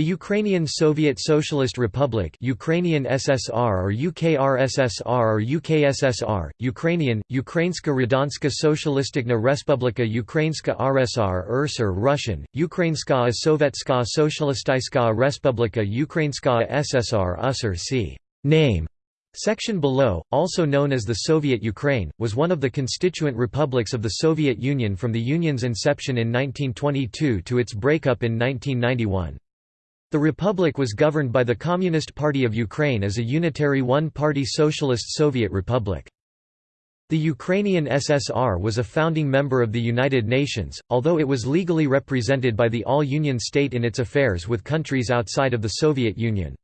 The Ukrainian Soviet Socialist Republic Ukrainian SSR or UKRSSR or UKSSR, Ukrainian, Ukrainska Radanska Socialisticna Respublika Ukrainska RSR URSR Russian, Ukrainska Sovetska Socialistyczna Respublika Ukrainska SSR USR c. Name Section below, also known as the Soviet Ukraine, was one of the constituent republics of the Soviet Union from the Union's inception in 1922 to its breakup in 1991. The republic was governed by the Communist Party of Ukraine as a unitary one-party socialist Soviet republic. The Ukrainian SSR was a founding member of the United Nations, although it was legally represented by the All-Union State in its affairs with countries outside of the Soviet Union.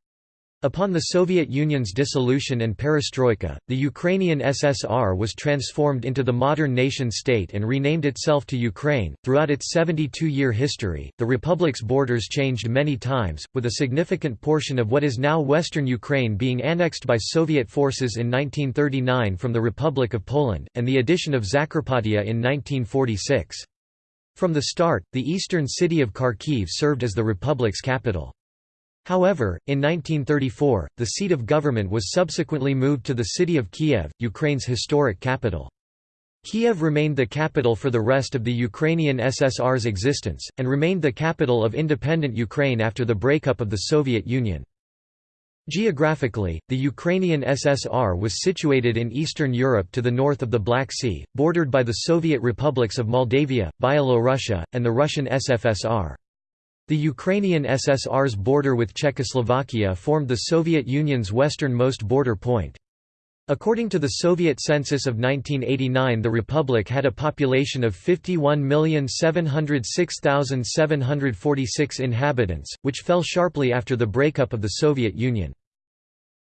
Upon the Soviet Union's dissolution and perestroika, the Ukrainian SSR was transformed into the modern nation-state and renamed itself to Ukraine. Throughout its 72-year history, the republic's borders changed many times, with a significant portion of what is now western Ukraine being annexed by Soviet forces in 1939 from the Republic of Poland, and the addition of Zakarpattia in 1946. From the start, the eastern city of Kharkiv served as the republic's capital. However, in 1934, the seat of government was subsequently moved to the city of Kiev, Ukraine's historic capital. Kiev remained the capital for the rest of the Ukrainian SSR's existence, and remained the capital of independent Ukraine after the breakup of the Soviet Union. Geographically, the Ukrainian SSR was situated in Eastern Europe to the north of the Black Sea, bordered by the Soviet republics of Moldavia, Byelorussia, and the Russian SFSR. The Ukrainian SSR's border with Czechoslovakia formed the Soviet Union's westernmost border point. According to the Soviet census of 1989 the republic had a population of 51,706,746 inhabitants, which fell sharply after the breakup of the Soviet Union.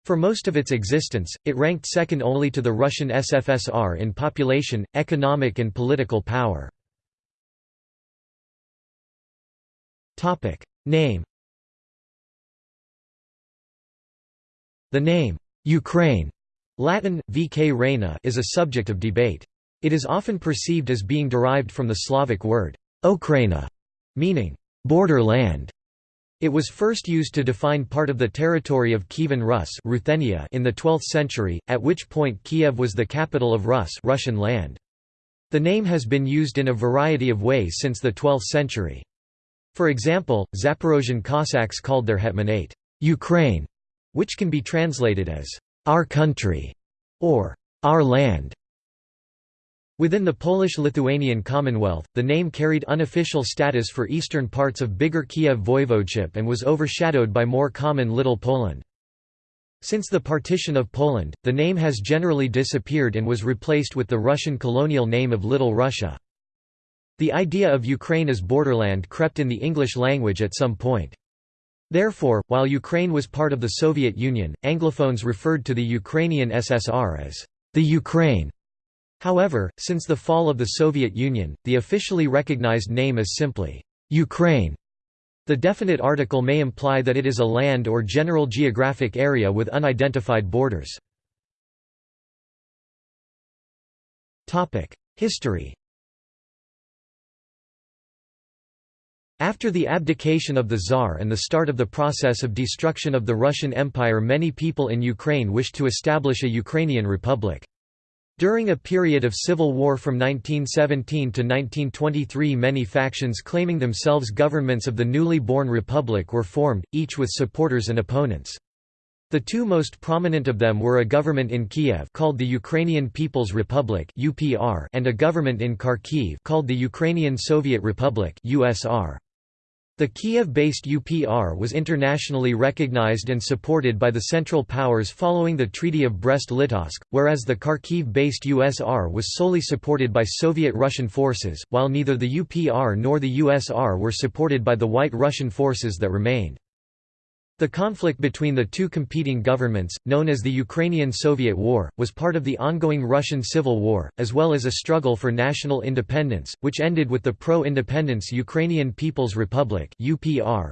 For most of its existence, it ranked second only to the Russian SFSR in population, economic and political power. Topic name The name Ukraine Latin vk reina is a subject of debate. It is often perceived as being derived from the Slavic word Okraina, meaning borderland. It was first used to define part of the territory of Kievan Rus Ruthenia in the 12th century, at which point Kiev was the capital of Rus Russian land. The name has been used in a variety of ways since the 12th century. For example, Zaporozhian Cossacks called their hetmanate, Ukraine, which can be translated as, our country, or our land. Within the Polish-Lithuanian Commonwealth, the name carried unofficial status for eastern parts of bigger Kiev voivodeship and was overshadowed by more common Little Poland. Since the partition of Poland, the name has generally disappeared and was replaced with the Russian colonial name of Little Russia. The idea of Ukraine as borderland crept in the English language at some point. Therefore, while Ukraine was part of the Soviet Union, Anglophones referred to the Ukrainian SSR as the Ukraine. However, since the fall of the Soviet Union, the officially recognized name is simply Ukraine. The definite article may imply that it is a land or general geographic area with unidentified borders. History After the abdication of the Tsar and the start of the process of destruction of the Russian Empire many people in Ukraine wished to establish a Ukrainian republic. During a period of civil war from 1917 to 1923 many factions claiming themselves governments of the newly born republic were formed, each with supporters and opponents. The two most prominent of them were a government in Kiev called the Ukrainian People's Republic (UPR) and a government in Kharkiv called the Ukrainian Soviet Republic (USR). The Kiev-based UPR was internationally recognized and supported by the Central Powers following the Treaty of Brest-Litovsk, whereas the Kharkiv-based USR was solely supported by Soviet-Russian forces, while neither the UPR nor the USR were supported by the White Russian forces that remained. The conflict between the two competing governments, known as the Ukrainian-Soviet War, was part of the ongoing Russian Civil War, as well as a struggle for national independence, which ended with the pro-independence Ukrainian People's Republic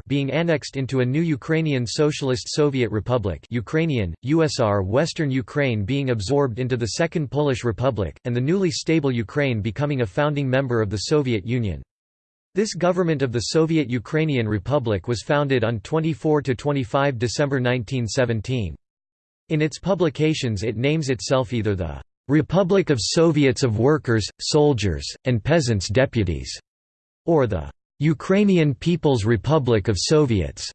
being annexed into a new Ukrainian Socialist Soviet Republic Ukrainian, USR Western Ukraine being absorbed into the Second Polish Republic, and the newly stable Ukraine becoming a founding member of the Soviet Union. This government of the Soviet Ukrainian Republic was founded on 24–25 December 1917. In its publications it names itself either the "'Republic of Soviets of Workers, Soldiers, and Peasants Deputies' or the "'Ukrainian People's Republic of Soviets'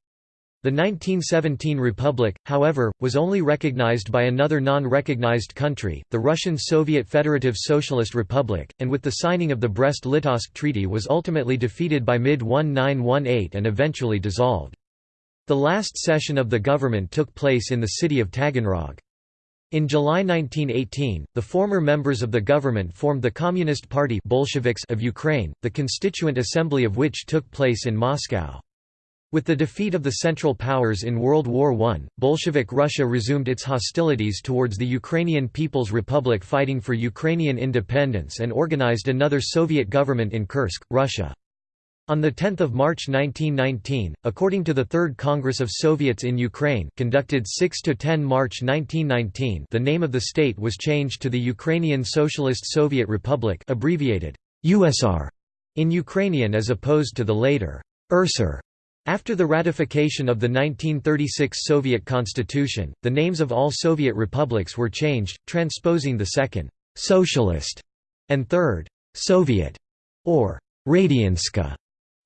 The 1917 republic, however, was only recognized by another non-recognized country, the Russian Soviet Federative Socialist Republic, and with the signing of the Brest-Litovsk Treaty was ultimately defeated by mid-1918 and eventually dissolved. The last session of the government took place in the city of Taganrog. In July 1918, the former members of the government formed the Communist Party Bolsheviks of Ukraine, the constituent assembly of which took place in Moscow. With the defeat of the Central Powers in World War I, Bolshevik Russia resumed its hostilities towards the Ukrainian People's Republic fighting for Ukrainian independence and organized another Soviet government in Kursk, Russia. On 10 March 1919, according to the Third Congress of Soviets in Ukraine conducted 6–10 March 1919 the name of the state was changed to the Ukrainian Socialist Soviet Republic abbreviated USR in Ukrainian as opposed to the later URSR. After the ratification of the 1936 Soviet Constitution, the names of all Soviet republics were changed, transposing the second, «socialist» and third, «Soviet» or «Radianska»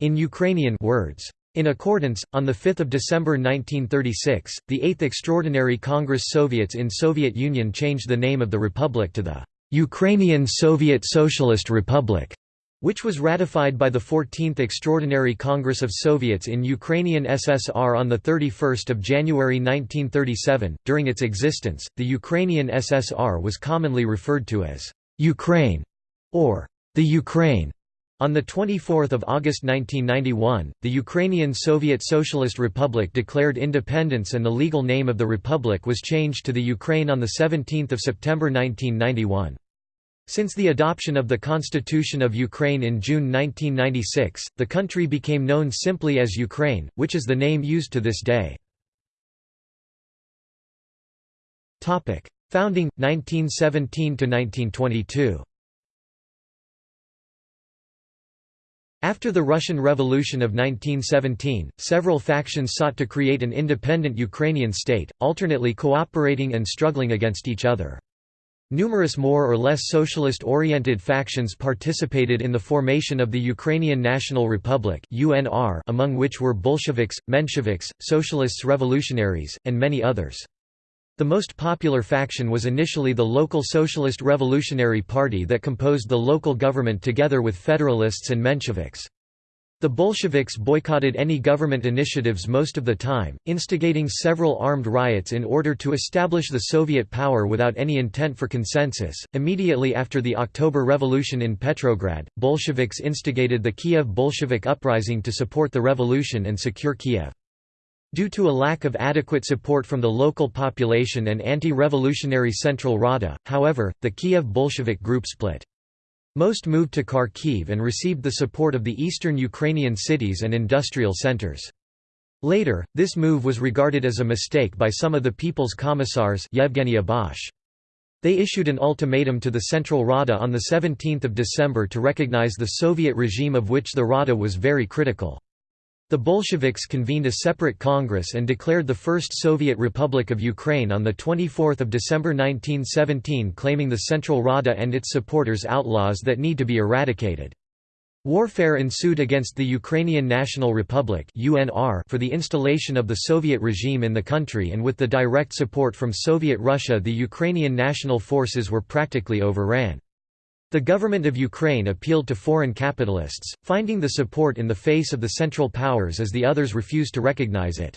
in Ukrainian words. In accordance, on 5 December 1936, the 8th Extraordinary Congress Soviets in Soviet Union changed the name of the republic to the «Ukrainian Soviet Socialist Republic» which was ratified by the 14th Extraordinary Congress of Soviets in Ukrainian SSR on 31 January 1937. During its existence, the Ukrainian SSR was commonly referred to as Ukraine or the Ukraine. On 24 August 1991, the Ukrainian Soviet Socialist Republic declared independence and the legal name of the republic was changed to the Ukraine on 17 September 1991. Since the adoption of the Constitution of Ukraine in June 1996, the country became known simply as Ukraine, which is the name used to this day. Founding, 1917–1922 After the Russian Revolution of 1917, several factions sought to create an independent Ukrainian state, alternately cooperating and struggling against each other. Numerous more or less socialist-oriented factions participated in the formation of the Ukrainian National Republic among which were Bolsheviks, Mensheviks, Socialists Revolutionaries, and many others. The most popular faction was initially the local Socialist Revolutionary Party that composed the local government together with Federalists and Mensheviks. The Bolsheviks boycotted any government initiatives most of the time, instigating several armed riots in order to establish the Soviet power without any intent for consensus. Immediately after the October Revolution in Petrograd, Bolsheviks instigated the Kiev Bolshevik uprising to support the revolution and secure Kiev. Due to a lack of adequate support from the local population and anti-revolutionary Central Rada, however, the Kiev Bolshevik group split. Most moved to Kharkiv and received the support of the eastern Ukrainian cities and industrial centers. Later, this move was regarded as a mistake by some of the People's Commissars Yevgeny Bosch. They issued an ultimatum to the Central Rada on 17 December to recognize the Soviet regime of which the Rada was very critical. The Bolsheviks convened a separate congress and declared the First Soviet Republic of Ukraine on 24 December 1917 claiming the Central Rada and its supporters outlaws that need to be eradicated. Warfare ensued against the Ukrainian National Republic for the installation of the Soviet regime in the country and with the direct support from Soviet Russia the Ukrainian national forces were practically overran. The government of Ukraine appealed to foreign capitalists, finding the support in the face of the Central Powers as the others refused to recognize it.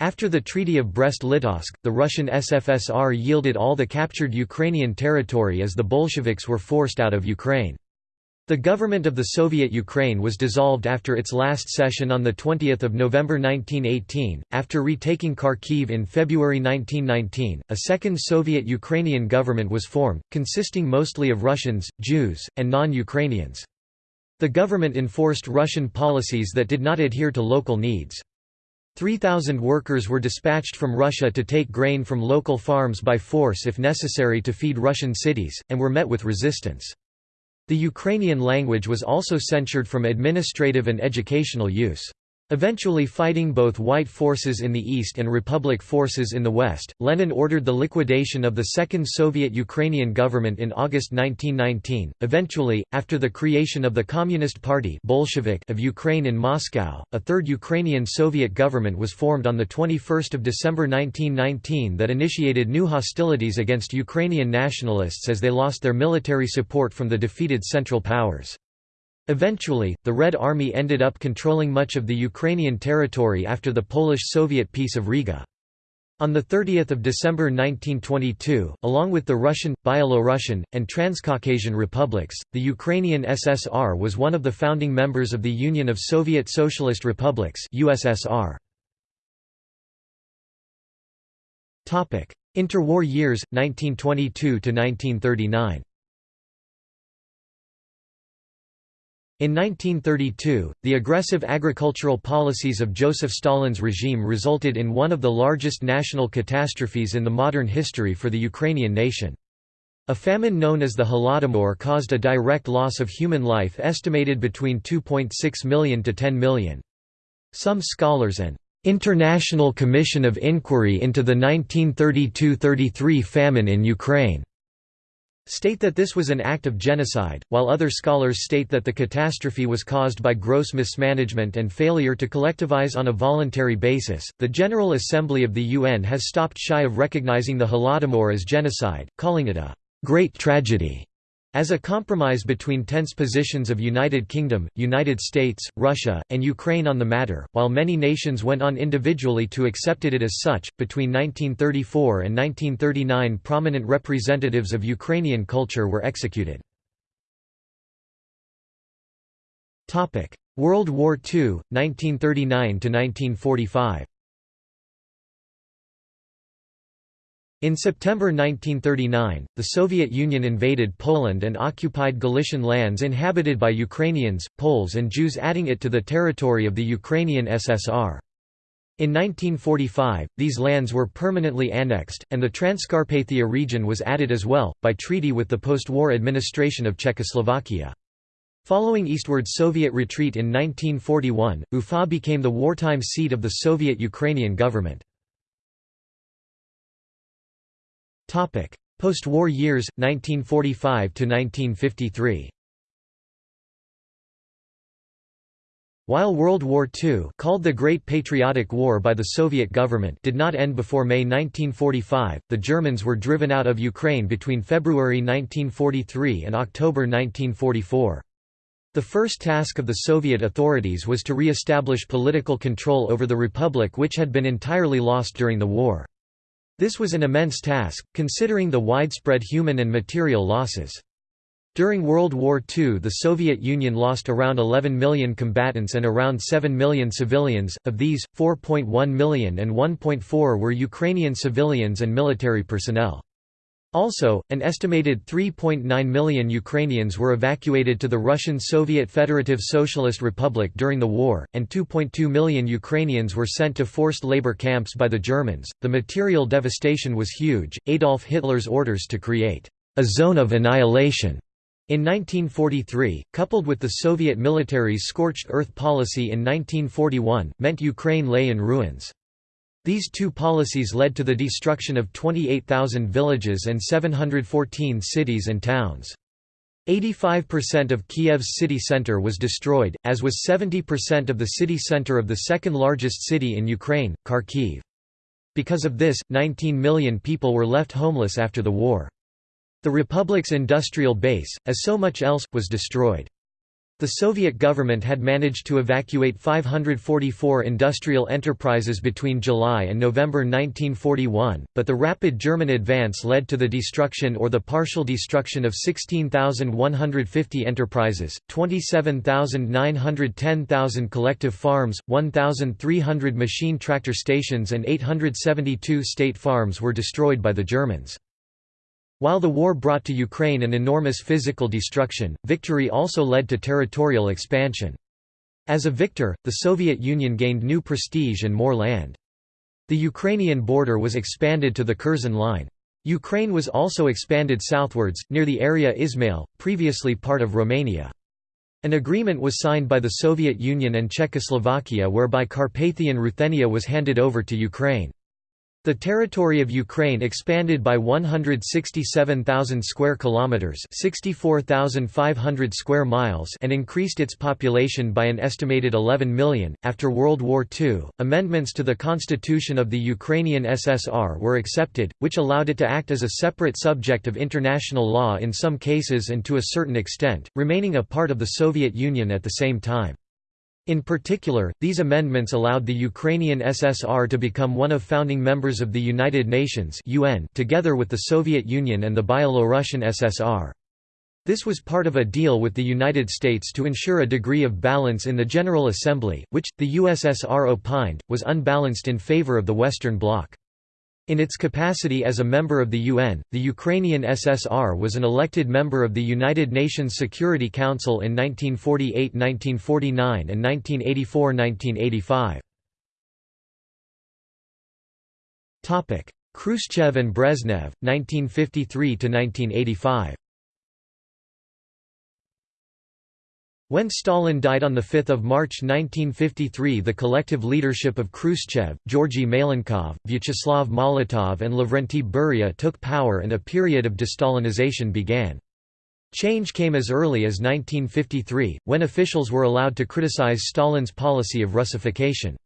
After the Treaty of Brest-Litovsk, the Russian SFSR yielded all the captured Ukrainian territory as the Bolsheviks were forced out of Ukraine. The government of the Soviet Ukraine was dissolved after its last session on 20 November 1918. After retaking Kharkiv in February 1919, a second Soviet Ukrainian government was formed, consisting mostly of Russians, Jews, and non-Ukrainians. The government enforced Russian policies that did not adhere to local needs. 3,000 workers were dispatched from Russia to take grain from local farms by force if necessary to feed Russian cities, and were met with resistance. The Ukrainian language was also censured from administrative and educational use. Eventually fighting both white forces in the east and republic forces in the west, Lenin ordered the liquidation of the Second Soviet Ukrainian government in August 1919. Eventually, after the creation of the Communist Party Bolshevik of Ukraine in Moscow, a third Ukrainian Soviet government was formed on 21 December 1919 that initiated new hostilities against Ukrainian nationalists as they lost their military support from the defeated Central Powers. Eventually, the Red Army ended up controlling much of the Ukrainian territory after the Polish-Soviet Peace of Riga. On 30 December 1922, along with the Russian, Byelorussian, and Transcaucasian republics, the Ukrainian SSR was one of the founding members of the Union of Soviet Socialist Republics USSR. Interwar years, 1922–1939 In 1932, the aggressive agricultural policies of Joseph Stalin's regime resulted in one of the largest national catastrophes in the modern history for the Ukrainian nation. A famine known as the Holodomor caused a direct loss of human life estimated between 2.6 million to 10 million. Some scholars and International Commission of Inquiry into the 1932–33 famine in Ukraine state that this was an act of genocide, while other scholars state that the catastrophe was caused by gross mismanagement and failure to collectivize on a voluntary basis. The General Assembly of the UN has stopped shy of recognizing the Holodomor as genocide, calling it a great tragedy. As a compromise between tense positions of United Kingdom, United States, Russia, and Ukraine on the matter, while many nations went on individually to accepted it as such, between 1934 and 1939 prominent representatives of Ukrainian culture were executed. World War II, 1939–1945 In September 1939, the Soviet Union invaded Poland and occupied Galician lands inhabited by Ukrainians, Poles and Jews adding it to the territory of the Ukrainian SSR. In 1945, these lands were permanently annexed, and the Transcarpathia region was added as well, by treaty with the post-war administration of Czechoslovakia. Following eastward Soviet retreat in 1941, Ufa became the wartime seat of the Soviet Ukrainian government. Post-war years, 1945 to 1953. While World War II called the Great Patriotic War by the Soviet government did not end before May 1945, the Germans were driven out of Ukraine between February 1943 and October 1944. The first task of the Soviet authorities was to re-establish political control over the republic which had been entirely lost during the war. This was an immense task, considering the widespread human and material losses. During World War II the Soviet Union lost around 11 million combatants and around 7 million civilians, of these, 4.1 million and 1.4 were Ukrainian civilians and military personnel. Also, an estimated 3.9 million Ukrainians were evacuated to the Russian Soviet Federative Socialist Republic during the war, and 2.2 million Ukrainians were sent to forced labor camps by the Germans. The material devastation was huge. Adolf Hitler's orders to create a zone of annihilation in 1943, coupled with the Soviet military's scorched earth policy in 1941, meant Ukraine lay in ruins. These two policies led to the destruction of 28,000 villages and 714 cities and towns. 85% of Kiev's city center was destroyed, as was 70% of the city center of the second largest city in Ukraine, Kharkiv. Because of this, 19 million people were left homeless after the war. The republic's industrial base, as so much else, was destroyed. The Soviet government had managed to evacuate 544 industrial enterprises between July and November 1941, but the rapid German advance led to the destruction or the partial destruction of 16,150 enterprises, 27,910,000 collective farms, 1,300 machine tractor stations and 872 state farms were destroyed by the Germans. While the war brought to Ukraine an enormous physical destruction, victory also led to territorial expansion. As a victor, the Soviet Union gained new prestige and more land. The Ukrainian border was expanded to the Curzon Line. Ukraine was also expanded southwards, near the area Ismail, previously part of Romania. An agreement was signed by the Soviet Union and Czechoslovakia whereby Carpathian Ruthenia was handed over to Ukraine. The territory of Ukraine expanded by 167,000 square kilometers, 64,500 square miles, and increased its population by an estimated 11 million. After World War II, amendments to the constitution of the Ukrainian SSR were accepted, which allowed it to act as a separate subject of international law in some cases and to a certain extent, remaining a part of the Soviet Union at the same time. In particular, these amendments allowed the Ukrainian SSR to become one of founding members of the United Nations UN together with the Soviet Union and the Byelorussian SSR. This was part of a deal with the United States to ensure a degree of balance in the General Assembly, which, the USSR opined, was unbalanced in favor of the Western Bloc. In its capacity as a member of the UN, the Ukrainian SSR was an elected member of the United Nations Security Council in 1948–1949 and 1984–1985. Khrushchev and Brezhnev, 1953–1985 When Stalin died on 5 March 1953 the collective leadership of Khrushchev, Georgy Malenkov, Vyacheslav Molotov and Lavrentiy Beria took power and a period of de-Stalinization began. Change came as early as 1953, when officials were allowed to criticize Stalin's policy of Russification.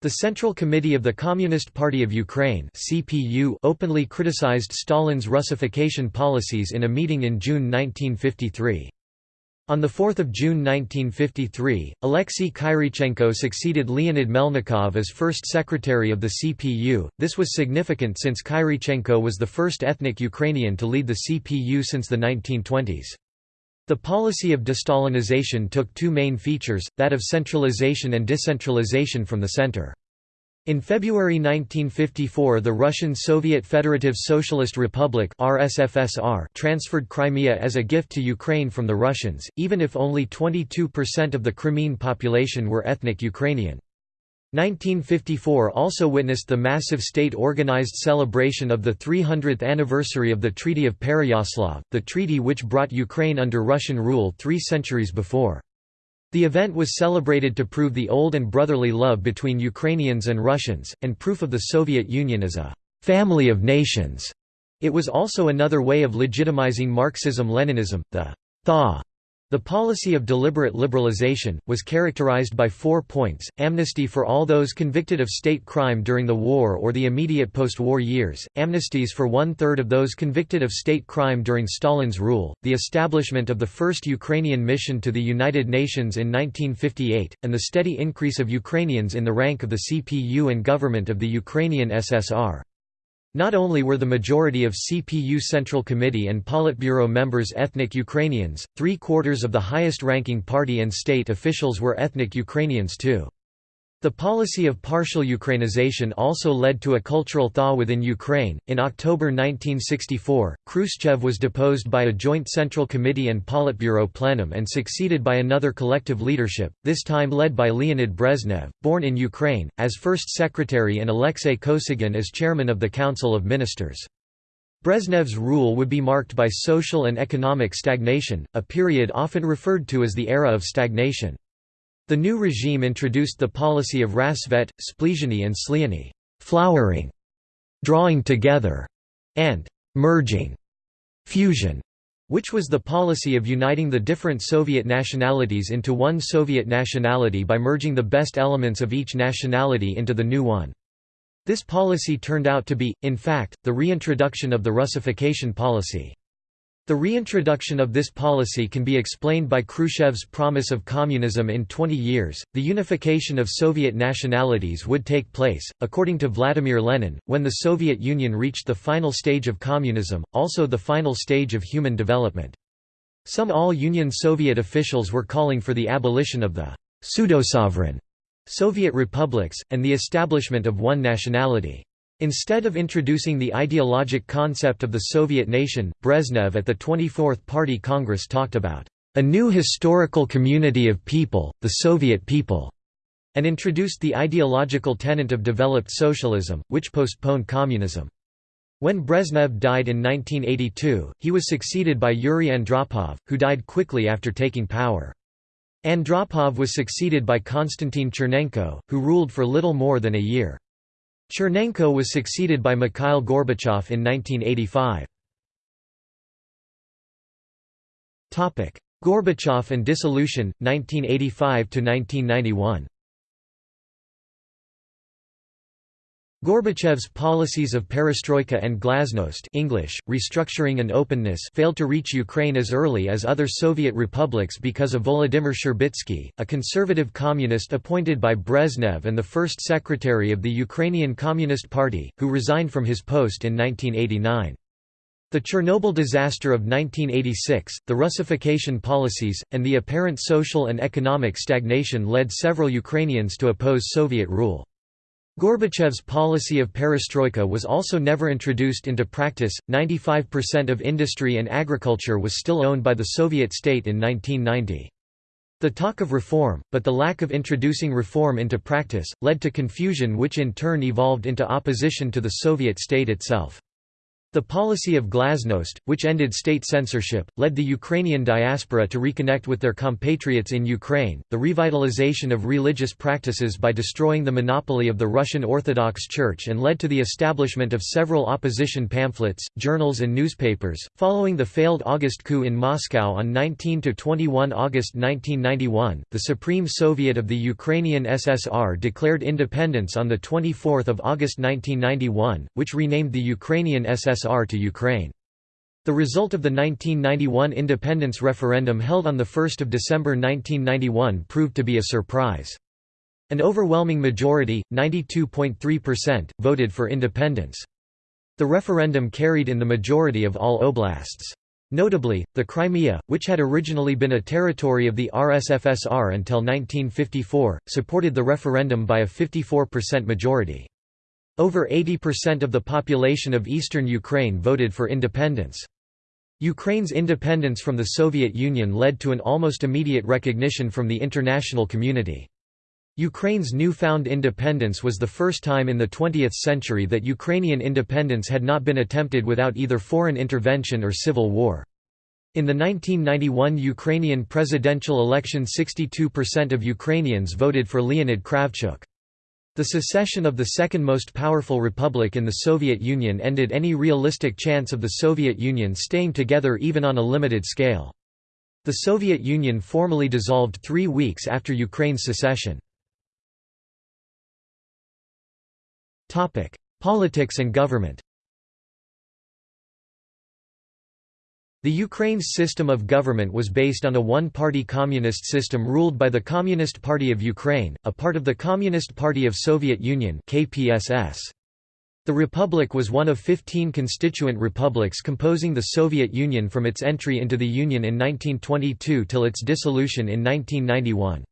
The Central Committee of the Communist Party of Ukraine CPU openly criticized Stalin's Russification policies in a meeting in June 1953. On 4 June 1953, Alexei Kyrichenko succeeded Leonid Melnikov as first secretary of the CPU. This was significant since Kyrichenko was the first ethnic Ukrainian to lead the CPU since the 1920s. The policy of de-Stalinization took two main features, that of centralization and decentralization from the center. In February 1954 the Russian Soviet Federative Socialist Republic RSFSR transferred Crimea as a gift to Ukraine from the Russians, even if only 22% of the Crimean population were ethnic Ukrainian. 1954 also witnessed the massive state-organized celebration of the 300th anniversary of the Treaty of Pereyaslav, the treaty which brought Ukraine under Russian rule three centuries before. The event was celebrated to prove the old and brotherly love between Ukrainians and Russians, and proof of the Soviet Union as a «family of nations». It was also another way of legitimizing Marxism-Leninism, the «thaw» The policy of deliberate liberalization, was characterized by four points, amnesty for all those convicted of state crime during the war or the immediate post-war years, amnesties for one-third of those convicted of state crime during Stalin's rule, the establishment of the first Ukrainian mission to the United Nations in 1958, and the steady increase of Ukrainians in the rank of the CPU and government of the Ukrainian SSR. Not only were the majority of CPU Central Committee and Politburo members ethnic Ukrainians, three-quarters of the highest-ranking party and state officials were ethnic Ukrainians too. The policy of partial Ukrainization also led to a cultural thaw within Ukraine. In October 1964, Khrushchev was deposed by a joint Central Committee and Politburo plenum and succeeded by another collective leadership, this time led by Leonid Brezhnev, born in Ukraine, as first secretary and Alexei Kosygin as chairman of the Council of Ministers. Brezhnev's rule would be marked by social and economic stagnation, a period often referred to as the era of stagnation. The new regime introduced the policy of rastsvet, sblizhenie and sliyanie flowering, drawing together, and merging fusion, which was the policy of uniting the different Soviet nationalities into one Soviet nationality by merging the best elements of each nationality into the new one. This policy turned out to be, in fact, the reintroduction of the Russification policy. The reintroduction of this policy can be explained by Khrushchev's promise of communism in 20 years. The unification of Soviet nationalities would take place, according to Vladimir Lenin, when the Soviet Union reached the final stage of communism, also the final stage of human development. Some all-Union Soviet officials were calling for the abolition of the pseudo-sovereign Soviet republics, and the establishment of one nationality. Instead of introducing the ideologic concept of the Soviet nation, Brezhnev at the 24th Party Congress talked about a new historical community of people, the Soviet people, and introduced the ideological tenet of developed socialism, which postponed communism. When Brezhnev died in 1982, he was succeeded by Yuri Andropov, who died quickly after taking power. Andropov was succeeded by Konstantin Chernenko, who ruled for little more than a year. Chernenko was succeeded by Mikhail Gorbachev in 1985. Gorbachev and dissolution, 1985–1991 Gorbachev's policies of perestroika and glasnost English, restructuring and openness failed to reach Ukraine as early as other Soviet republics because of Volodymyr Shcherbitsky, a conservative communist appointed by Brezhnev and the first secretary of the Ukrainian Communist Party, who resigned from his post in 1989. The Chernobyl disaster of 1986, the Russification policies, and the apparent social and economic stagnation led several Ukrainians to oppose Soviet rule. Gorbachev's policy of perestroika was also never introduced into practice. 95% of industry and agriculture was still owned by the Soviet state in 1990. The talk of reform, but the lack of introducing reform into practice, led to confusion which in turn evolved into opposition to the Soviet state itself. The policy of glasnost, which ended state censorship, led the Ukrainian diaspora to reconnect with their compatriots in Ukraine, the revitalization of religious practices by destroying the monopoly of the Russian Orthodox Church and led to the establishment of several opposition pamphlets, journals and newspapers. Following the failed August coup in Moscow on 19 to 21 August 1991, the Supreme Soviet of the Ukrainian SSR declared independence on 24 August 1991, which renamed the Ukrainian SSR USSR to Ukraine. The result of the 1991 independence referendum held on 1 December 1991 proved to be a surprise. An overwhelming majority, 92.3%, voted for independence. The referendum carried in the majority of all oblasts. Notably, the Crimea, which had originally been a territory of the RSFSR until 1954, supported the referendum by a 54% majority. Over 80% of the population of eastern Ukraine voted for independence. Ukraine's independence from the Soviet Union led to an almost immediate recognition from the international community. Ukraine's newfound independence was the first time in the 20th century that Ukrainian independence had not been attempted without either foreign intervention or civil war. In the 1991 Ukrainian presidential election 62% of Ukrainians voted for Leonid Kravchuk. The secession of the second most powerful republic in the Soviet Union ended any realistic chance of the Soviet Union staying together even on a limited scale. The Soviet Union formally dissolved three weeks after Ukraine's secession. Politics and government The Ukraine's system of government was based on a one-party communist system ruled by the Communist Party of Ukraine, a part of the Communist Party of Soviet Union KPSS. The republic was one of 15 constituent republics composing the Soviet Union from its entry into the Union in 1922 till its dissolution in 1991.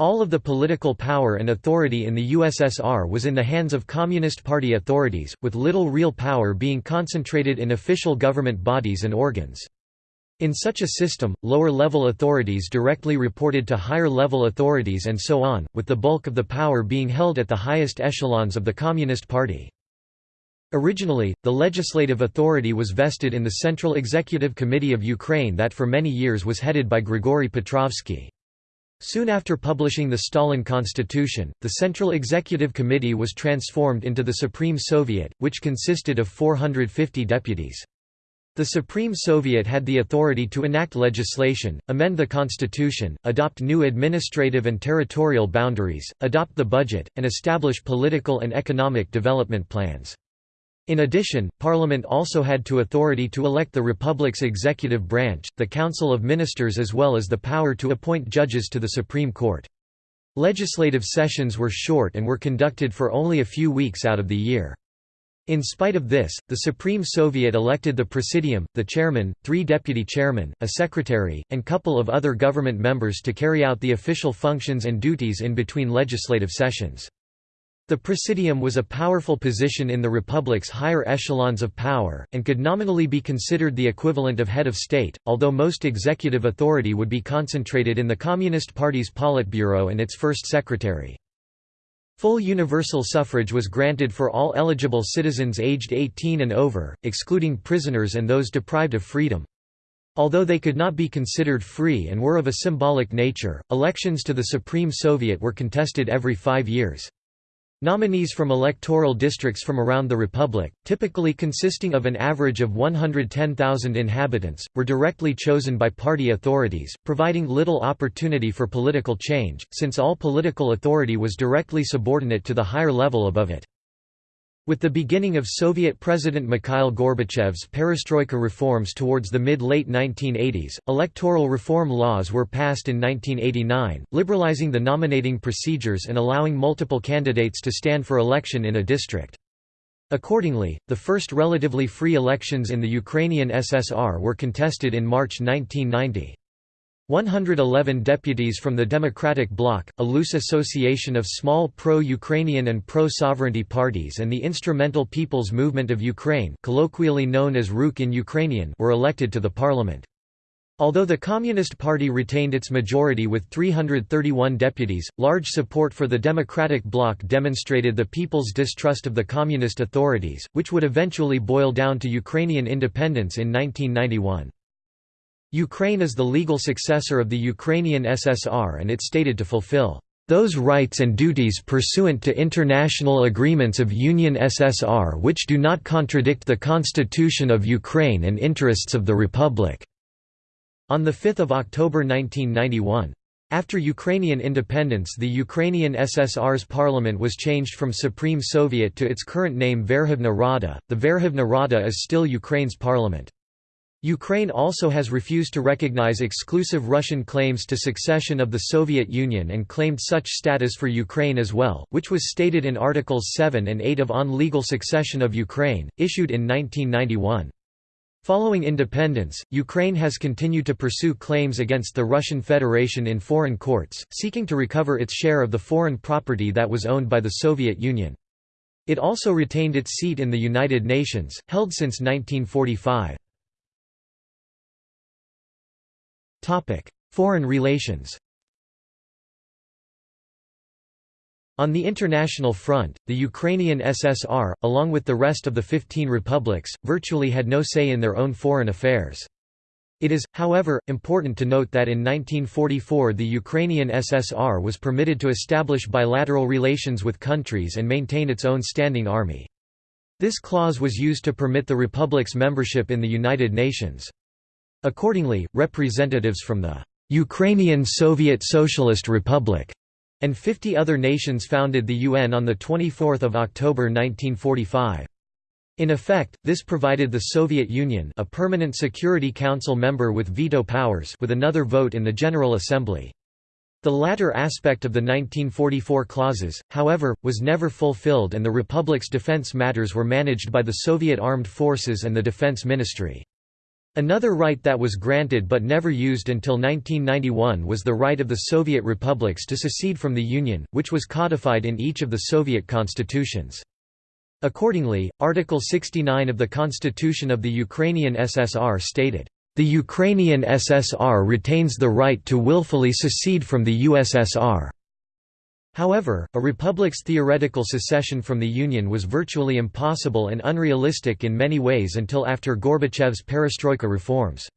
All of the political power and authority in the USSR was in the hands of Communist Party authorities, with little real power being concentrated in official government bodies and organs. In such a system, lower-level authorities directly reported to higher-level authorities and so on, with the bulk of the power being held at the highest echelons of the Communist Party. Originally, the legislative authority was vested in the Central Executive Committee of Ukraine that for many years was headed by Grigory Petrovsky. Soon after publishing the Stalin Constitution, the Central Executive Committee was transformed into the Supreme Soviet, which consisted of 450 deputies. The Supreme Soviet had the authority to enact legislation, amend the constitution, adopt new administrative and territorial boundaries, adopt the budget, and establish political and economic development plans. In addition, Parliament also had to authority to elect the Republic's executive branch, the Council of Ministers as well as the power to appoint judges to the Supreme Court. Legislative sessions were short and were conducted for only a few weeks out of the year. In spite of this, the Supreme Soviet elected the Presidium, the chairman, three deputy chairmen, a secretary, and couple of other government members to carry out the official functions and duties in between legislative sessions. The Presidium was a powerful position in the Republic's higher echelons of power, and could nominally be considered the equivalent of head of state, although most executive authority would be concentrated in the Communist Party's Politburo and its first secretary. Full universal suffrage was granted for all eligible citizens aged 18 and over, excluding prisoners and those deprived of freedom. Although they could not be considered free and were of a symbolic nature, elections to the Supreme Soviet were contested every five years. Nominees from electoral districts from around the republic, typically consisting of an average of 110,000 inhabitants, were directly chosen by party authorities, providing little opportunity for political change, since all political authority was directly subordinate to the higher level above it. With the beginning of Soviet President Mikhail Gorbachev's perestroika reforms towards the mid-late 1980s, electoral reform laws were passed in 1989, liberalizing the nominating procedures and allowing multiple candidates to stand for election in a district. Accordingly, the first relatively free elections in the Ukrainian SSR were contested in March 1990. 111 deputies from the Democratic Bloc, a loose association of small pro-Ukrainian and pro-sovereignty parties and the Instrumental People's Movement of Ukraine colloquially known as Rukh in Ukrainian were elected to the parliament. Although the Communist Party retained its majority with 331 deputies, large support for the Democratic Bloc demonstrated the people's distrust of the Communist authorities, which would eventually boil down to Ukrainian independence in 1991. Ukraine is the legal successor of the Ukrainian SSR and it stated to fulfill those rights and duties pursuant to international agreements of Union SSR which do not contradict the Constitution of Ukraine and interests of the Republic." On 5 October 1991. After Ukrainian independence the Ukrainian SSR's parliament was changed from Supreme Soviet to its current name Verkhovna Rada. The Verkhovna Rada is still Ukraine's parliament. Ukraine also has refused to recognize exclusive Russian claims to succession of the Soviet Union and claimed such status for Ukraine as well, which was stated in Articles 7 and 8 of On Legal Succession of Ukraine, issued in 1991. Following independence, Ukraine has continued to pursue claims against the Russian Federation in foreign courts, seeking to recover its share of the foreign property that was owned by the Soviet Union. It also retained its seat in the United Nations, held since 1945. Foreign relations On the international front, the Ukrainian SSR, along with the rest of the 15 republics, virtually had no say in their own foreign affairs. It is, however, important to note that in 1944 the Ukrainian SSR was permitted to establish bilateral relations with countries and maintain its own standing army. This clause was used to permit the republic's membership in the United Nations. Accordingly, representatives from the Ukrainian Soviet Socialist Republic and 50 other nations founded the UN on 24 October 1945. In effect, this provided the Soviet Union a permanent Security Council member with veto powers with another vote in the General Assembly. The latter aspect of the 1944 clauses, however, was never fulfilled and the Republic's defense matters were managed by the Soviet Armed Forces and the Defense Ministry. Another right that was granted but never used until 1991 was the right of the Soviet republics to secede from the Union, which was codified in each of the Soviet constitutions. Accordingly, Article 69 of the Constitution of the Ukrainian SSR stated, "...the Ukrainian SSR retains the right to willfully secede from the USSR." However, a republic's theoretical secession from the Union was virtually impossible and unrealistic in many ways until after Gorbachev's perestroika reforms.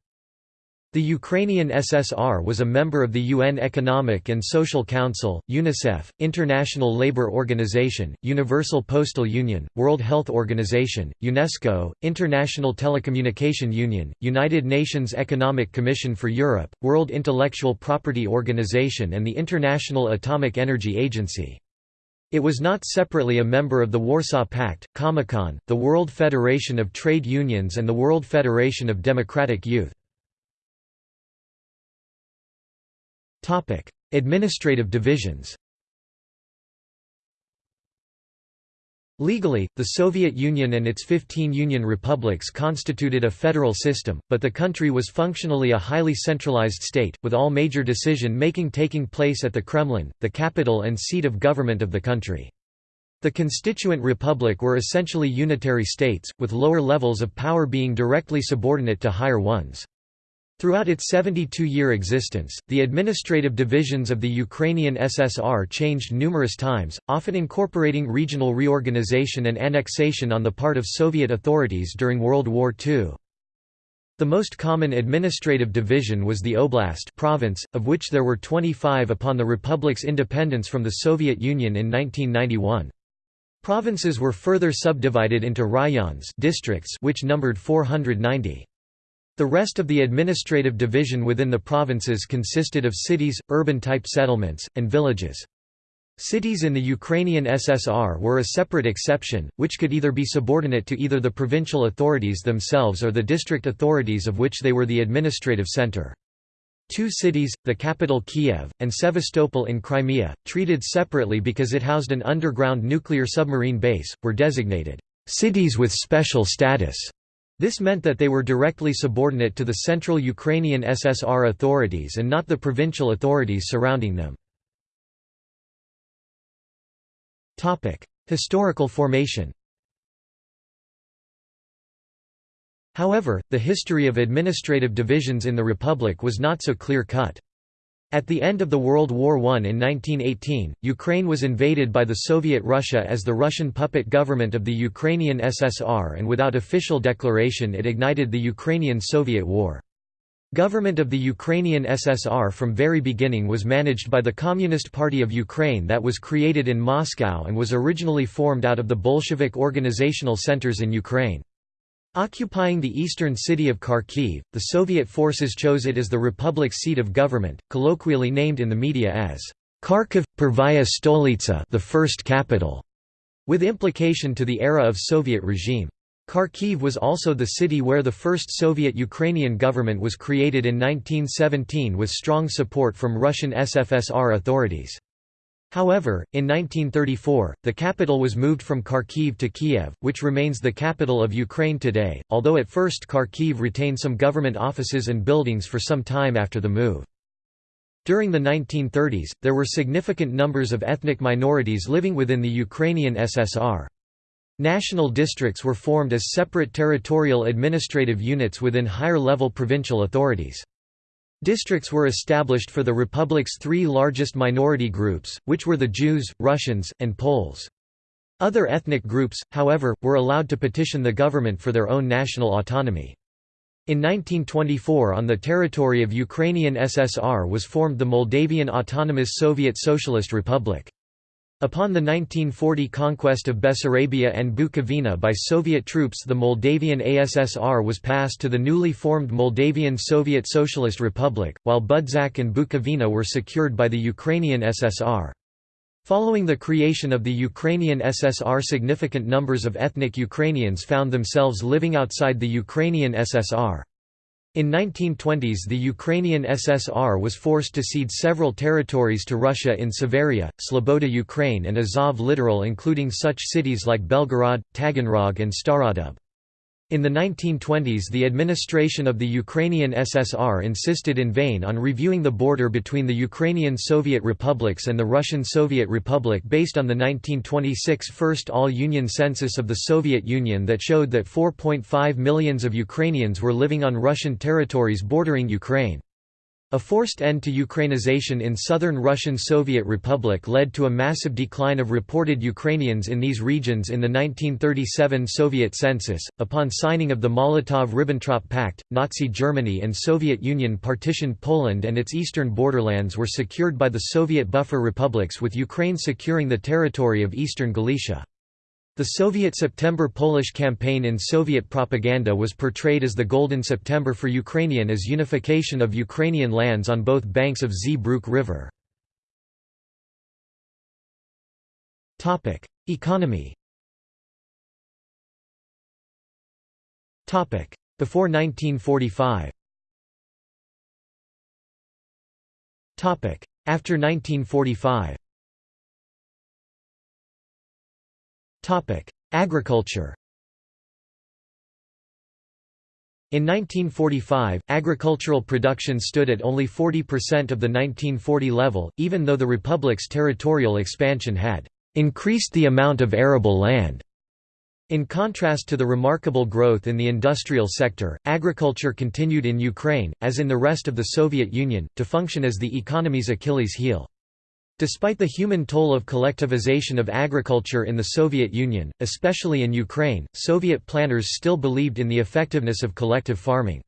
The Ukrainian SSR was a member of the UN Economic and Social Council, UNICEF, International Labour Organization, Universal Postal Union, World Health Organization, UNESCO, International Telecommunication Union, United Nations Economic Commission for Europe, World Intellectual Property Organization and the International Atomic Energy Agency. It was not separately a member of the Warsaw Pact, Comecon, the World Federation of Trade Unions and the World Federation of Democratic Youth. Topic: Administrative divisions. Legally, the Soviet Union and its 15 Union republics constituted a federal system, but the country was functionally a highly centralized state, with all major decision-making taking place at the Kremlin, the capital and seat of government of the country. The constituent republic were essentially unitary states, with lower levels of power being directly subordinate to higher ones. Throughout its 72-year existence, the administrative divisions of the Ukrainian SSR changed numerous times, often incorporating regional reorganization and annexation on the part of Soviet authorities during World War II. The most common administrative division was the oblast province, of which there were 25 upon the republic's independence from the Soviet Union in 1991. Provinces were further subdivided into rayons districts which numbered 490. The rest of the administrative division within the provinces consisted of cities, urban-type settlements, and villages. Cities in the Ukrainian SSR were a separate exception, which could either be subordinate to either the provincial authorities themselves or the district authorities of which they were the administrative center. Two cities, the capital Kiev, and Sevastopol in Crimea, treated separately because it housed an underground nuclear submarine base, were designated cities with special status. This meant that they were directly subordinate to the central Ukrainian SSR authorities and not the provincial authorities surrounding them. Historical formation However, the history of administrative divisions in the Republic was not so clear-cut. At the end of the World War I in 1918, Ukraine was invaded by the Soviet Russia as the Russian puppet government of the Ukrainian SSR and without official declaration it ignited the Ukrainian-Soviet War. Government of the Ukrainian SSR from very beginning was managed by the Communist Party of Ukraine that was created in Moscow and was originally formed out of the Bolshevik organizational centers in Ukraine. Occupying the eastern city of Kharkiv, the Soviet forces chose it as the republic's seat of government, colloquially named in the media as Kharkiv, Pervaya Stolitsa the first capital, with implication to the era of Soviet regime. Kharkiv was also the city where the first Soviet-Ukrainian government was created in 1917 with strong support from Russian SFSR authorities. However, in 1934, the capital was moved from Kharkiv to Kiev, which remains the capital of Ukraine today, although at first Kharkiv retained some government offices and buildings for some time after the move. During the 1930s, there were significant numbers of ethnic minorities living within the Ukrainian SSR. National districts were formed as separate territorial administrative units within higher-level provincial authorities. Districts were established for the republic's three largest minority groups, which were the Jews, Russians, and Poles. Other ethnic groups, however, were allowed to petition the government for their own national autonomy. In 1924 on the territory of Ukrainian SSR was formed the Moldavian Autonomous Soviet Socialist Republic. Upon the 1940 conquest of Bessarabia and Bukovina by Soviet troops the Moldavian ASSR was passed to the newly formed Moldavian Soviet Socialist Republic, while Budzak and Bukovina were secured by the Ukrainian SSR. Following the creation of the Ukrainian SSR significant numbers of ethnic Ukrainians found themselves living outside the Ukrainian SSR. In 1920s the Ukrainian SSR was forced to cede several territories to Russia in Siveria, Sloboda Ukraine and Azov littoral including such cities like Belgorod, Taganrog and Starodub. In the 1920s the administration of the Ukrainian SSR insisted in vain on reviewing the border between the Ukrainian Soviet republics and the Russian Soviet Republic based on the 1926 First All-Union Census of the Soviet Union that showed that 4.5 millions of Ukrainians were living on Russian territories bordering Ukraine. A forced end to Ukrainization in southern Russian Soviet Republic led to a massive decline of reported Ukrainians in these regions in the 1937 Soviet census. Upon signing of the Molotov-Ribbentrop Pact, Nazi Germany and Soviet Union partitioned Poland and its eastern borderlands were secured by the Soviet buffer republics with Ukraine securing the territory of eastern Galicia. The Soviet September Polish campaign in Soviet propaganda was portrayed as the Golden September for Ukrainian as unification of Ukrainian lands on both banks of Zbruch River. Economy. Before 1945 After 1945 Agriculture In 1945, agricultural production stood at only 40% of the 1940 level, even though the Republic's territorial expansion had increased the amount of arable land. In contrast to the remarkable growth in the industrial sector, agriculture continued in Ukraine, as in the rest of the Soviet Union, to function as the economy's Achilles heel. Despite the human toll of collectivization of agriculture in the Soviet Union, especially in Ukraine, Soviet planners still believed in the effectiveness of collective farming.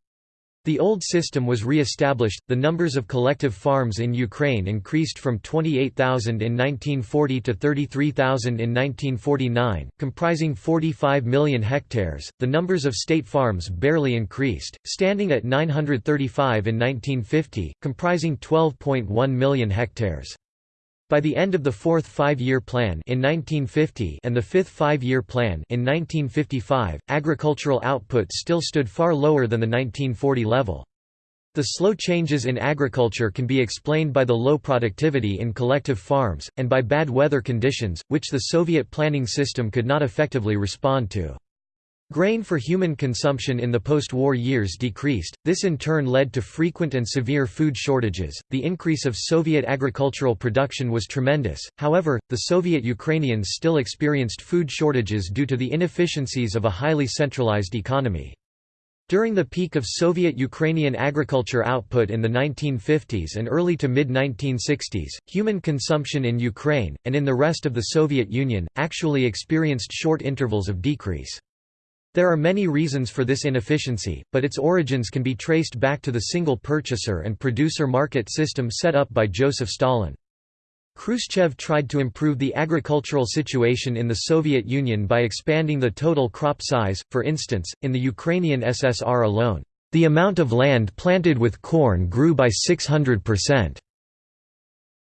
The old system was re-established, the numbers of collective farms in Ukraine increased from 28,000 in 1940 to 33,000 in 1949, comprising 45 million hectares. The numbers of state farms barely increased, standing at 935 in 1950, comprising 12.1 million hectares. By the end of the fourth five-year plan in 1950 and the fifth five-year plan in 1955, agricultural output still stood far lower than the 1940 level. The slow changes in agriculture can be explained by the low productivity in collective farms, and by bad weather conditions, which the Soviet planning system could not effectively respond to. Grain for human consumption in the post-war years decreased, this in turn led to frequent and severe food shortages. The increase of Soviet agricultural production was tremendous, however, the Soviet Ukrainians still experienced food shortages due to the inefficiencies of a highly centralized economy. During the peak of Soviet Ukrainian agriculture output in the 1950s and early to mid-1960s, human consumption in Ukraine, and in the rest of the Soviet Union, actually experienced short intervals of decrease. There are many reasons for this inefficiency, but its origins can be traced back to the single purchaser and producer market system set up by Joseph Stalin. Khrushchev tried to improve the agricultural situation in the Soviet Union by expanding the total crop size, for instance, in the Ukrainian SSR alone. The amount of land planted with corn grew by 600%.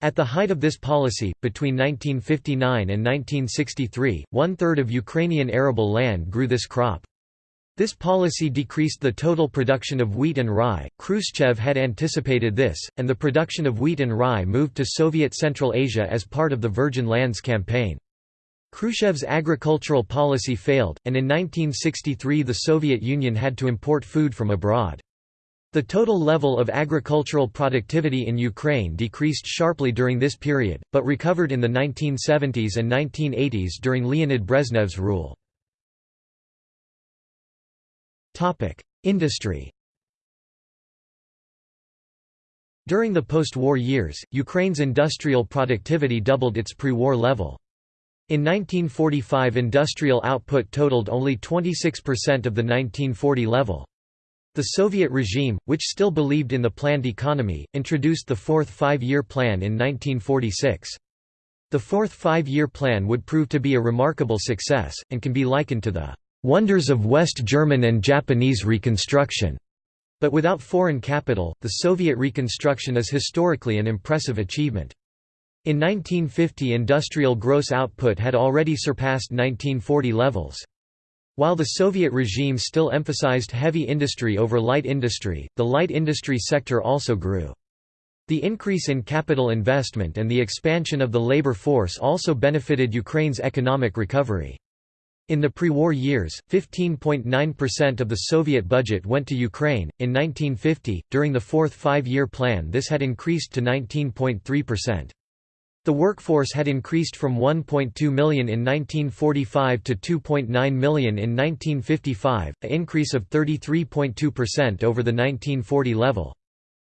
At the height of this policy, between 1959 and 1963, one-third of Ukrainian arable land grew this crop. This policy decreased the total production of wheat and rye. Khrushchev had anticipated this, and the production of wheat and rye moved to Soviet Central Asia as part of the Virgin Lands campaign. Khrushchev's agricultural policy failed, and in 1963 the Soviet Union had to import food from abroad. The total level of agricultural productivity in Ukraine decreased sharply during this period, but recovered in the 1970s and 1980s during Leonid Brezhnev's rule. Industry During the post-war years, Ukraine's industrial productivity doubled its pre-war level. In 1945 industrial output totaled only 26% of the 1940 level. The Soviet regime, which still believed in the planned economy, introduced the Fourth Five-Year Plan in 1946. The Fourth Five-Year Plan would prove to be a remarkable success, and can be likened to the "...wonders of West German and Japanese reconstruction." But without foreign capital, the Soviet reconstruction is historically an impressive achievement. In 1950 industrial gross output had already surpassed 1940 levels. While the Soviet regime still emphasized heavy industry over light industry, the light industry sector also grew. The increase in capital investment and the expansion of the labor force also benefited Ukraine's economic recovery. In the pre-war years, 15.9% of the Soviet budget went to Ukraine. In 1950, during the fourth five-year plan this had increased to 19.3%. The workforce had increased from 1.2 million in 1945 to 2.9 million in 1955, an increase of 33.2% over the 1940 level.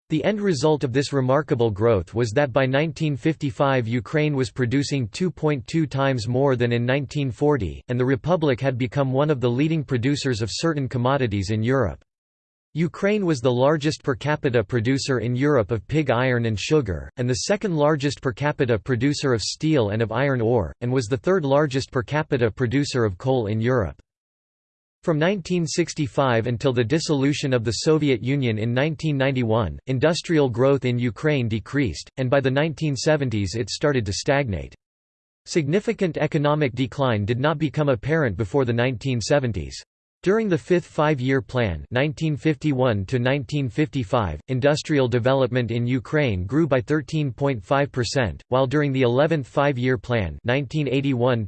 The end result of this remarkable growth was that by 1955 Ukraine was producing 2.2 times more than in 1940, and the Republic had become one of the leading producers of certain commodities in Europe. Ukraine was the largest per capita producer in Europe of pig iron and sugar, and the second largest per capita producer of steel and of iron ore, and was the third largest per capita producer of coal in Europe. From 1965 until the dissolution of the Soviet Union in 1991, industrial growth in Ukraine decreased, and by the 1970s it started to stagnate. Significant economic decline did not become apparent before the 1970s. During the fifth five-year plan 1951 industrial development in Ukraine grew by 13.5%, while during the 11th five-year plan 1981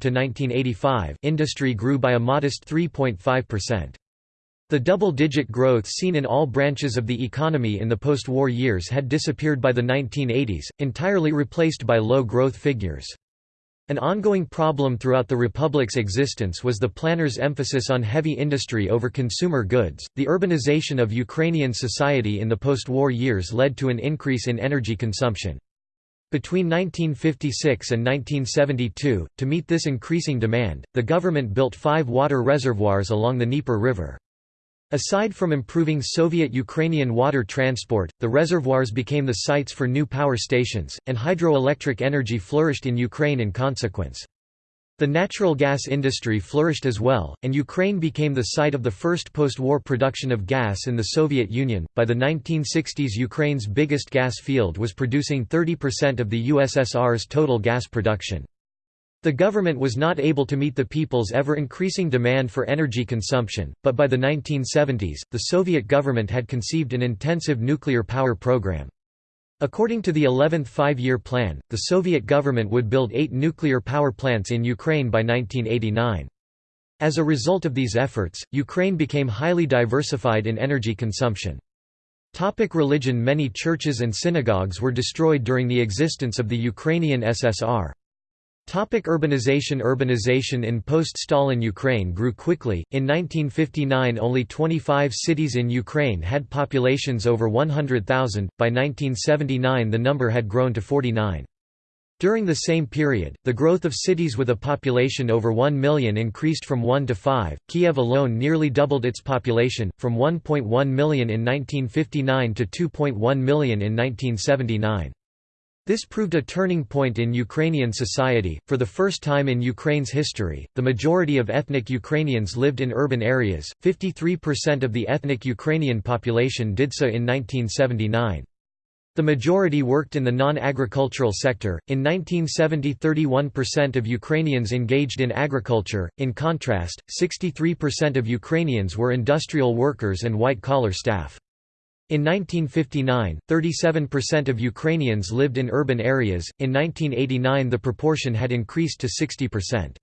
industry grew by a modest 3.5%. The double-digit growth seen in all branches of the economy in the post-war years had disappeared by the 1980s, entirely replaced by low growth figures. An ongoing problem throughout the republic's existence was the planners' emphasis on heavy industry over consumer goods. The urbanization of Ukrainian society in the post war years led to an increase in energy consumption. Between 1956 and 1972, to meet this increasing demand, the government built five water reservoirs along the Dnieper River. Aside from improving Soviet-Ukrainian water transport, the reservoirs became the sites for new power stations, and hydroelectric energy flourished in Ukraine in consequence. The natural gas industry flourished as well, and Ukraine became the site of the first post-war production of gas in the Soviet Union. By the 1960s, Ukraine's biggest gas field was producing 30% of the USSR's total gas production. The government was not able to meet the people's ever-increasing demand for energy consumption, but by the 1970s, the Soviet government had conceived an intensive nuclear power program. According to the 11th Five-Year Plan, the Soviet government would build eight nuclear power plants in Ukraine by 1989. As a result of these efforts, Ukraine became highly diversified in energy consumption. Topic religion Many churches and synagogues were destroyed during the existence of the Ukrainian SSR. Topic urbanization Urbanization in post-Stalin Ukraine grew quickly, in 1959 only 25 cities in Ukraine had populations over 100,000, by 1979 the number had grown to 49. During the same period, the growth of cities with a population over 1 million increased from 1 to 5. Kiev alone nearly doubled its population, from 1.1 million in 1959 to 2.1 million in 1979. This proved a turning point in Ukrainian society. For the first time in Ukraine's history, the majority of ethnic Ukrainians lived in urban areas, 53% of the ethnic Ukrainian population did so in 1979. The majority worked in the non-agricultural sector. In 1970, 31% of Ukrainians engaged in agriculture. In contrast, 63% of Ukrainians were industrial workers and white-collar staff. In 1959, 37% of Ukrainians lived in urban areas, in 1989 the proportion had increased to 60%.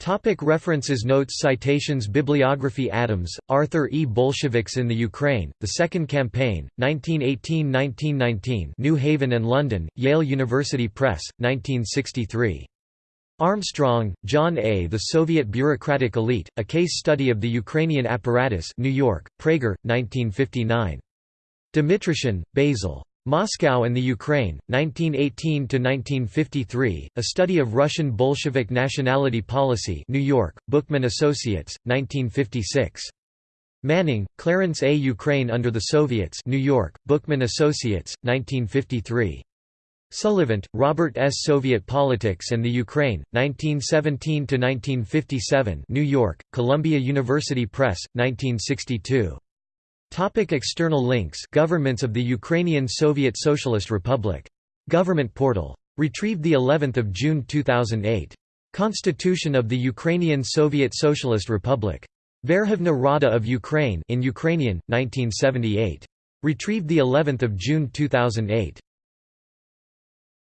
Topic references Notes Citations Bibliography Adams, Arthur E. Bolsheviks in the Ukraine, The Second Campaign, 1918–1919 New Haven and London, Yale University Press, 1963. Armstrong, John A. The Soviet Bureaucratic Elite, A Case Study of the Ukrainian Apparatus New York, Praeger, 1959. Dmytryshyn, Basil. Moscow and the Ukraine, 1918–1953, A Study of Russian Bolshevik Nationality Policy New York, Bookman Associates, 1956. Manning, Clarence A. Ukraine under the Soviets New York, Bookman Associates, 1953. Sullivant, Robert S. Soviet Politics and the Ukraine, 1917–1957 New York, Columbia University Press, 1962. Topic external links Governments of the Ukrainian Soviet Socialist Republic. Government portal. Retrieved the 11th of June 2008. Constitution of the Ukrainian Soviet Socialist Republic. Verkhovna Rada of Ukraine in Ukrainian 1978. Retrieved the 11th of June 2008.